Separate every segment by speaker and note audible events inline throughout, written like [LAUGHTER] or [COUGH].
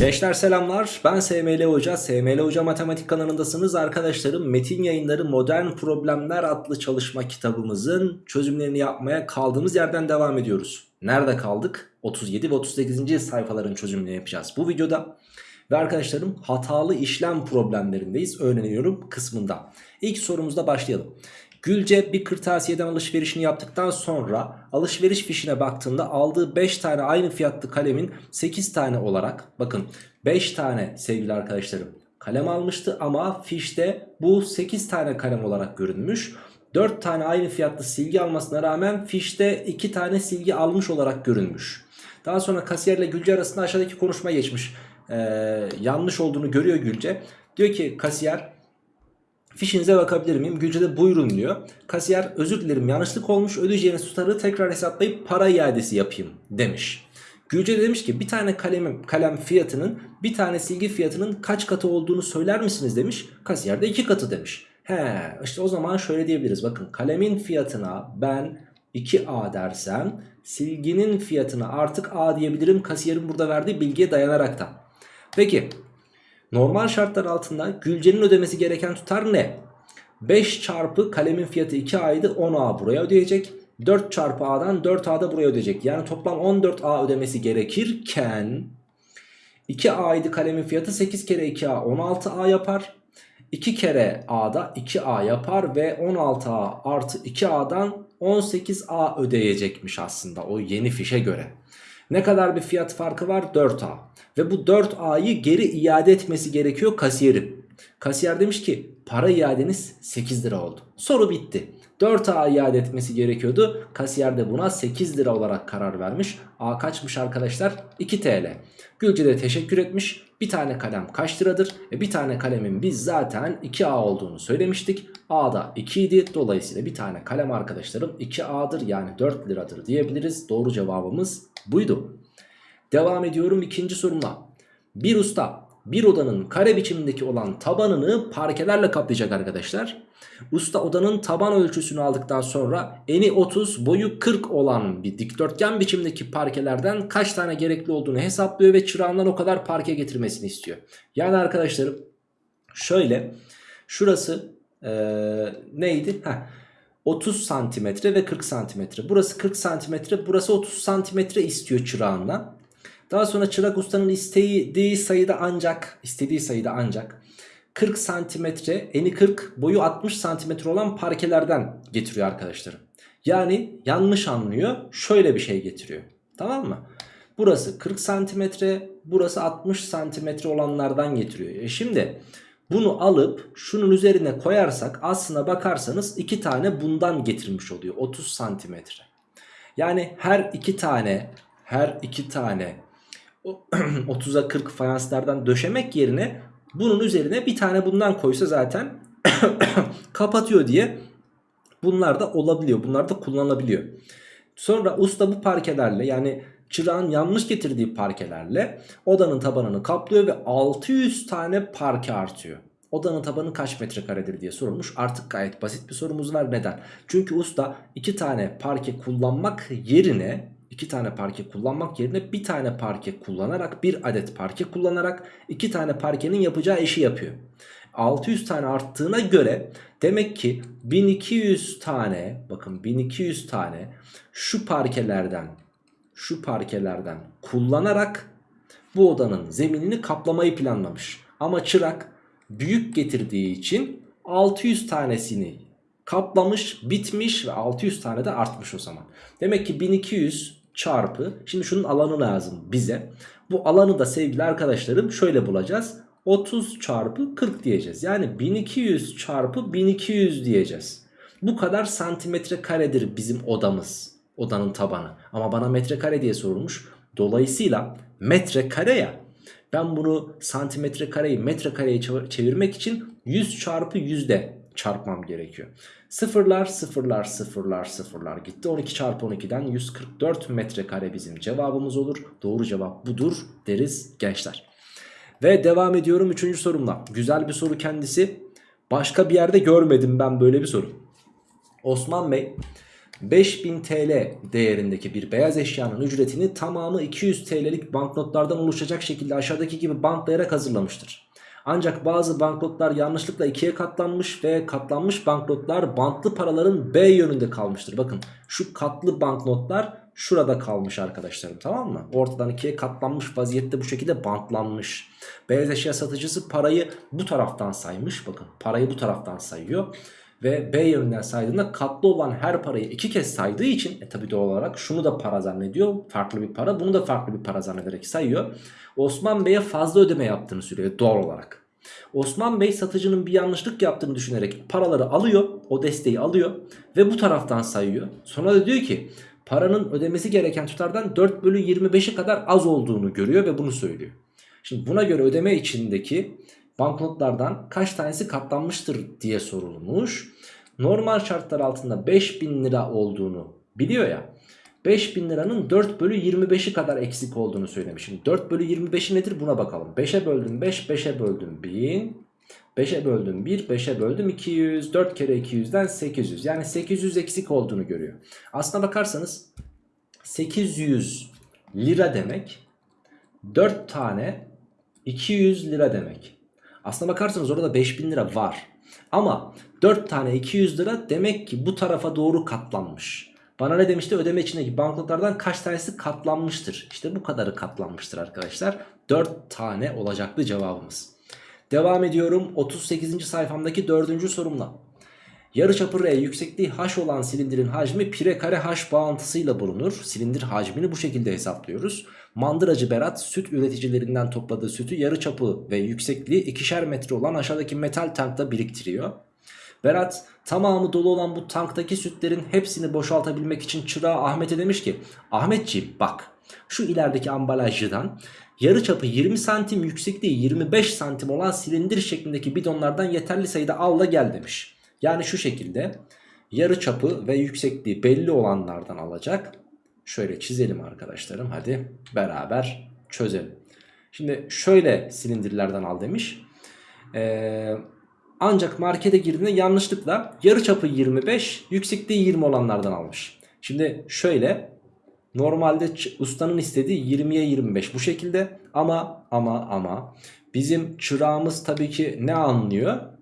Speaker 1: Gençler selamlar. Ben SML Hoca. SML Hoca Matematik kanalındasınız. Arkadaşlarım Metin Yayınları Modern Problemler adlı çalışma kitabımızın çözümlerini yapmaya kaldığımız yerden devam ediyoruz. Nerede kaldık? 37 ve 38. sayfaların çözümlerini yapacağız bu videoda. Ve arkadaşlarım hatalı işlem problemlerindeyiz. Öğreniyorum kısmında. İlk sorumuzda başlayalım Gülce bir kırtasiyeden alışverişini yaptıktan sonra alışveriş fişine baktığında aldığı 5 tane aynı fiyatlı kalemin 8 tane olarak bakın 5 tane sevgili arkadaşlarım kalem almıştı ama fişte bu 8 tane kalem olarak görünmüş. 4 tane aynı fiyatlı silgi almasına rağmen fişte 2 tane silgi almış olarak görünmüş. Daha sonra kasiyerle Gülce arasında aşağıdaki konuşma geçmiş. Ee, yanlış olduğunu görüyor Gülce. Diyor ki kasiyer Fişinize bakabilir miyim? Gülce buyurun diyor. Kasiyer özür dilerim yanlışlık olmuş ödeyeceğiniz tutarı tekrar hesaplayıp para iadesi yapayım demiş. Gülce de demiş ki bir tane kalem, kalem fiyatının bir tane silgi fiyatının kaç katı olduğunu söyler misiniz demiş. Kasiyer de iki katı demiş. He işte o zaman şöyle diyebiliriz bakın kalemin fiyatına ben 2A dersem silginin fiyatına artık A diyebilirim kasiyerin burada verdiği bilgiye dayanarak da. Peki Normal şartlar altında Gülce'nin ödemesi gereken tutar ne? 5 çarpı kalemin fiyatı 2A'ydı 10A buraya ödeyecek. 4 çarpı A'dan 4A da buraya ödeyecek. Yani toplam 14A ödemesi gerekirken 2A'ydı kalemin fiyatı 8 kere 2A 16A yapar. 2 kere A'da 2A yapar ve 16A artı 2A'dan 18A ödeyecekmiş aslında o yeni fişe göre. Ne kadar bir fiyat farkı var? 4A. Ve bu 4A'yı geri iade etmesi gerekiyor kasiyerin. Kasiyer demiş ki para iadeniz 8 lira oldu. Soru bitti. 4A iade etmesi gerekiyordu. Kasiyer de buna 8 lira olarak karar vermiş. A kaçmış arkadaşlar? 2 TL. Gülce de teşekkür etmiş. Bir tane kalem kaç liradır? E bir tane kalemin biz zaten 2A olduğunu söylemiştik. A'da 2 idi. Dolayısıyla bir tane kalem arkadaşlarım 2A'dır yani 4 liradır diyebiliriz. Doğru cevabımız buydu. Devam ediyorum ikinci sorumla. Bir usta bir odanın kare biçimindeki olan tabanını parkelerle kaplayacak arkadaşlar. Usta odanın taban ölçüsünü aldıktan sonra eni 30 boyu 40 olan bir dikdörtgen biçimdeki parkelerden kaç tane gerekli olduğunu hesaplıyor ve çırağından o kadar parke getirmesini istiyor. Yani arkadaşlarım şöyle şurası ee, neydi? Heh. 30 santimetre ve 40 santimetre. Burası 40 santimetre, burası 30 santimetre istiyor çırağından. Daha sonra çırak ustanın istediği sayıda ancak istediği sayıda ancak 40 santimetre eni 40 boyu 60 santimetre olan parkelerden getiriyor arkadaşlarım. Yani yanlış anlıyor şöyle bir şey getiriyor. Tamam mı? Burası 40 santimetre burası 60 santimetre olanlardan getiriyor. E şimdi bunu alıp şunun üzerine koyarsak aslına bakarsanız iki tane bundan getirmiş oluyor 30 santimetre. Yani her iki tane her iki tane 30'a [CLEARS THROAT] 40 fayanslardan döşemek yerine bunun üzerine bir tane bundan koysa zaten [CLEARS THROAT] kapatıyor diye bunlar da olabiliyor. Bunlar da kullanılabiliyor. Sonra usta bu parkelerle yani çırağın yanlış getirdiği parkelerle odanın tabanını kaplıyor ve 600 tane parke artıyor. Odanın tabanı kaç metrekaredir diye sorulmuş. Artık gayet basit bir sorumuz var. Neden? Çünkü usta iki tane parke kullanmak yerine iki tane parke kullanmak yerine bir tane parke kullanarak bir adet parke kullanarak iki tane parkenin yapacağı işi yapıyor. 600 tane arttığına göre demek ki 1200 tane bakın 1200 tane şu parkelerden şu parkelerden kullanarak bu odanın zeminini kaplamayı planlamış. Ama çırak büyük getirdiği için 600 tanesini kaplamış bitmiş ve 600 tane de artmış o zaman. Demek ki 1200 çarpı şimdi şunun alanı lazım bize. Bu alanı da sevgili arkadaşlarım şöyle bulacağız. 30 çarpı 40 diyeceğiz. Yani 1200 çarpı 1200 diyeceğiz. Bu kadar santimetre karedir bizim odamız. Odanın tabanı. Ama bana metrekare diye sorulmuş. Dolayısıyla metrekare ya. Ben bunu santimetre kareyi metrekareye çevirmek için 100 çarpı 100'de çarpmam gerekiyor. Sıfırlar sıfırlar sıfırlar sıfırlar gitti. 12 çarpı 12'den 144 metrekare bizim cevabımız olur. Doğru cevap budur deriz gençler. Ve devam ediyorum 3. sorumla. Güzel bir soru kendisi. Başka bir yerde görmedim ben böyle bir soru. Osman Bey 5000 TL değerindeki bir beyaz eşyanın ücretini tamamı 200 TL'lik banknotlardan oluşacak şekilde aşağıdaki gibi bantlayarak hazırlamıştır. Ancak bazı banknotlar yanlışlıkla ikiye katlanmış ve katlanmış banknotlar bantlı paraların B yönünde kalmıştır. Bakın şu katlı banknotlar şurada kalmış arkadaşlarım tamam mı? Ortadan ikiye katlanmış vaziyette bu şekilde bantlanmış. Beyaz eşya satıcısı parayı bu taraftan saymış. Bakın parayı bu taraftan sayıyor. Ve B yönünden saydığında katlı olan her parayı iki kez saydığı için e tabi doğal olarak şunu da para zannediyor. Farklı bir para bunu da farklı bir para zannederek sayıyor. Osman Bey'e fazla ödeme yaptığını söylüyor doğal olarak. Osman Bey satıcının bir yanlışlık yaptığını düşünerek paraları alıyor. O desteği alıyor ve bu taraftan sayıyor. Sonra da diyor ki paranın ödemesi gereken tutardan 4 bölü 25'i kadar az olduğunu görüyor ve bunu söylüyor. Şimdi buna göre ödeme içindeki banknotlardan kaç tanesi katlanmıştır diye sorulmuş. Normal şartlar altında 5000 lira olduğunu biliyor ya. 5000 liranın 4 bölü 25'i kadar eksik olduğunu söylemişim. 4 bölü 25'i nedir buna bakalım. 5'e böldüm 5, 5'e böldüm 1000. 5'e böldüm 1, 5'e böldüm 200, 4 kere 200'den 800. Yani 800 eksik olduğunu görüyor. Aslına bakarsanız 800 lira demek 4 tane 200 lira demek. Aslına bakarsanız orada 5000 lira var. Ama 4 tane 200 lira demek ki bu tarafa doğru katlanmış. Bana ne demişti ödeme içindeki banknotlardan kaç tanesi katlanmıştır? İşte bu kadarı katlanmıştır arkadaşlar. 4 tane olacaktı cevabımız. Devam ediyorum 38. sayfamdaki 4. sorumla. Yarıçapı R yüksekliği h olan silindirin hacmi pire kare h bağıntısıyla bulunur. Silindir hacmini bu şekilde hesaplıyoruz. Mandıracı Berat süt üreticilerinden topladığı sütü yarıçapı ve yüksekliği ikişer metre olan aşağıdaki metal tankta biriktiriyor. Berat tamamı dolu olan bu tanktaki sütlerin hepsini boşaltabilmek için çırağı Ahmet'e demiş ki Ahmetciğim bak şu ilerideki ambalajcıdan yarı çapı 20 santim yüksekliği 25 santim olan silindir şeklindeki bidonlardan yeterli sayıda al da gel demiş. Yani şu şekilde yarı çapı ve yüksekliği belli olanlardan alacak. Şöyle çizelim arkadaşlarım hadi beraber çözelim. Şimdi şöyle silindirlerden al demiş. Eee ancak markete girdiğinde yanlışlıkla yarı çapı 25 yüksekliği 20 olanlardan almış. Şimdi şöyle normalde ustanın istediği 20'ye 25 bu şekilde ama ama ama bizim çırağımız tabii ki ne anlıyor?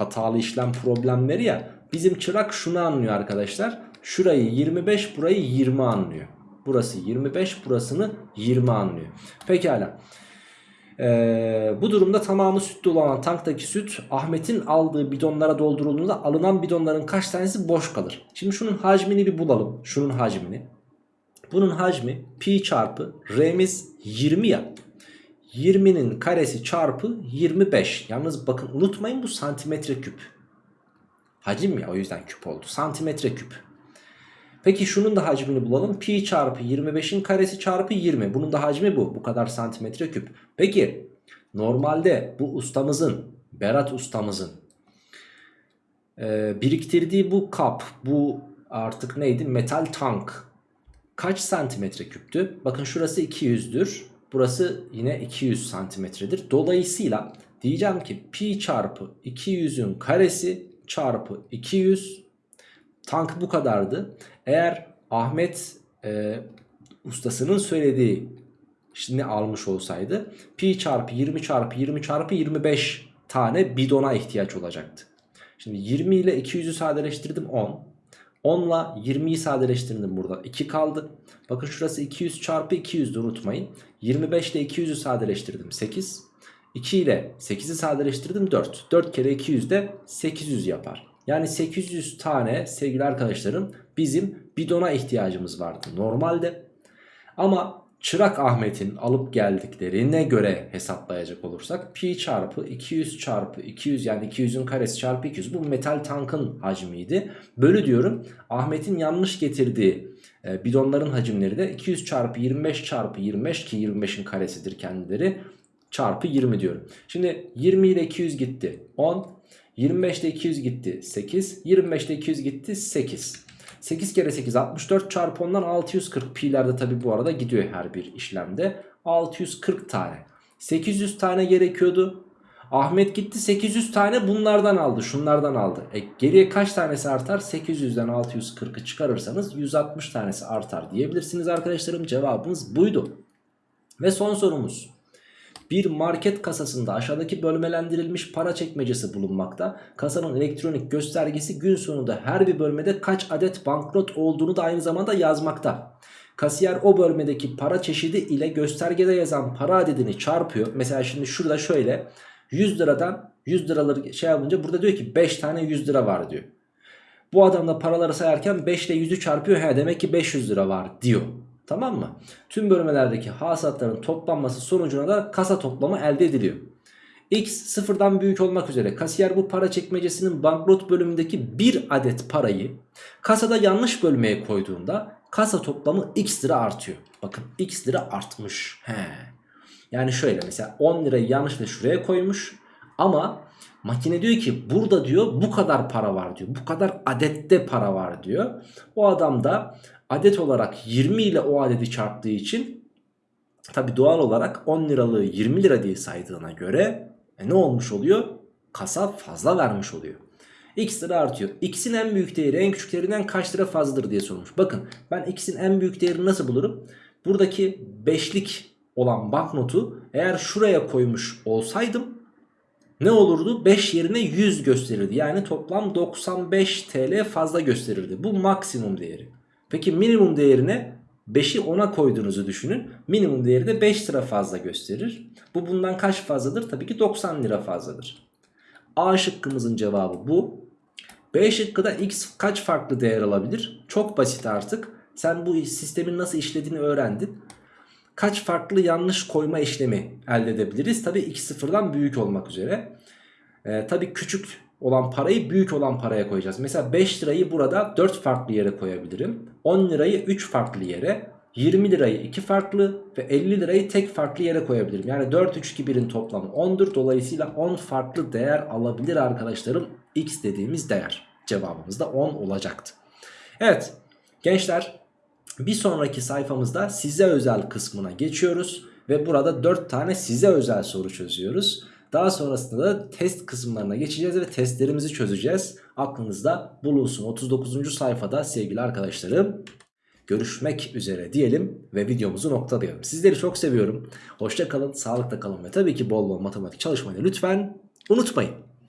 Speaker 1: Hatalı işlem problemleri ya bizim çırak şunu anlıyor arkadaşlar. Şurayı 25 burayı 20 anlıyor. Burası 25 burasını 20 anlıyor. Pekala. Ee, bu durumda tamamı sütlü olan tanktaki süt Ahmet'in aldığı bidonlara doldurulduğunda alınan bidonların kaç tanesi boş kalır? Şimdi şunun hacmini bir bulalım. Şunun hacmini. Bunun hacmi pi çarpı r'miz 20 ya. 20'nin karesi çarpı 25. Yalnız bakın unutmayın bu santimetre küp. Hacim ya o yüzden küp oldu. Santimetre küp. Peki şunun da hacmini bulalım. Pi çarpı 25'in karesi çarpı 20. Bunun da hacmi bu. Bu kadar santimetre küp. Peki normalde bu ustamızın, Berat ustamızın e, biriktirdiği bu kap, bu artık neydi? Metal tank kaç santimetre küptü? Bakın şurası 200'dür. Burası yine 200 santimetredir. Dolayısıyla diyeceğim ki pi çarpı 200'ün karesi çarpı 200 tank bu kadardı. Eğer Ahmet e, ustasının söylediği şimdi almış olsaydı pi çarpı 20 çarpı 20 çarpı 25 tane bidona ihtiyaç olacaktı. Şimdi 20 ile 200'ü sadeleştirdim 10. 10 ile 20'yi sadeleştirdim burada 2 kaldı. Bakın şurası 200 çarpı 200'dü unutmayın. 25 ile 200'ü sadeleştirdim 8. 2 ile 8'i sadeleştirdim 4. 4 kere 200 de 800 yapar. Yani 800 tane sevgili arkadaşlarım bizim bidona ihtiyacımız vardı normalde. Ama Çırak Ahmet'in alıp geldiklerine göre hesaplayacak olursak pi çarpı 200 çarpı 200 yani 200'ün karesi çarpı 200 bu metal tankın hacmiydi. Bölü diyorum Ahmet'in yanlış getirdiği e, bidonların hacimleri de 200 çarpı 25 çarpı 25 ki 25'in karesidir kendileri çarpı 20 diyorum. Şimdi 20 ile 200 gitti 10 25'te 200 gitti 8. 25'te 200 gitti 8. 8 kere 8 64 çarpı 10'dan 640 pi'lerde tabi bu arada gidiyor her bir işlemde. 640 tane. 800 tane gerekiyordu. Ahmet gitti 800 tane bunlardan aldı şunlardan aldı. E, geriye kaç tanesi artar? 800'den 640'ı çıkarırsanız 160 tanesi artar diyebilirsiniz arkadaşlarım. Cevabımız buydu. Ve son sorumuz. Bir market kasasında aşağıdaki bölmelendirilmiş para çekmecesi bulunmakta. Kasanın elektronik göstergesi gün sonunda her bir bölmede kaç adet banknot olduğunu da aynı zamanda yazmakta. Kasiyer o bölmedeki para çeşidi ile göstergede yazan para adedini çarpıyor. Mesela şimdi şurada şöyle 100 liradan 100 liraları şey yapınca burada diyor ki 5 tane 100 lira var diyor. Bu adam da paraları sayarken 5 ile 100'ü çarpıyor. He demek ki 500 lira var diyor. Tamam mı? Tüm bölmelerdeki hasatların toplanması sonucuna da kasa toplamı elde ediliyor. X sıfırdan büyük olmak üzere kasiyer bu para çekmecesinin banknot bölümündeki bir adet parayı kasada yanlış bölmeye koyduğunda kasa toplamı x lira artıyor. Bakın x lira artmış. He. Yani şöyle mesela 10 lirayı yanlışla şuraya koymuş ama makine diyor ki burada diyor bu kadar para var diyor. Bu kadar adette para var diyor. O adam da adet olarak 20 ile o adedi çarptığı için tabi doğal olarak 10 liralığı 20 lira diye saydığına göre e ne olmuş oluyor? Kasa fazla vermiş oluyor. X lira artıyor. X'in en büyük değeri en küçük değerinden kaç lira fazladır diye sormuş. Bakın ben X'in en büyük değerini nasıl bulurum? Buradaki 5'lik olan banknotu eğer şuraya koymuş olsaydım ne olurdu? 5 yerine 100 gösterirdi. Yani toplam 95 TL fazla gösterirdi. Bu maksimum değeri. Peki minimum değerine 5'i 10'a koyduğunuzu düşünün. Minimum değeri de 5 lira fazla gösterir. Bu bundan kaç fazladır? Tabii ki 90 lira fazladır. A şıkkımızın cevabı bu. B şıkkıda x kaç farklı değer alabilir? Çok basit artık. Sen bu sistemin nasıl işlediğini öğrendin. Kaç farklı yanlış koyma işlemi elde edebiliriz? Tabii x sıfırdan büyük olmak üzere. Ee, tabii küçük olan parayı büyük olan paraya koyacağız. Mesela 5 lirayı burada 4 farklı yere koyabilirim. 10 lirayı 3 farklı yere. 20 lirayı 2 farklı ve 50 lirayı tek farklı yere koyabilirim. Yani 4, 3, 2, 1'in toplamı 10'dur. Dolayısıyla 10 farklı değer alabilir arkadaşlarım. X dediğimiz değer. Cevabımız da 10 olacaktı. Evet gençler bir sonraki sayfamızda size özel kısmına geçiyoruz. Ve burada 4 tane size özel soru çözüyoruz. Daha sonrasında da test kısımlarına geçeceğiz ve testlerimizi çözeceğiz. Aklınızda bulunsun. 39. sayfada sevgili arkadaşlarım görüşmek üzere diyelim ve videomuzu noktalayalım. Sizleri çok seviyorum. Hoşça kalın, sağlıkla kalın ve tabii ki bol bol matematik çalışmayı lütfen unutmayın.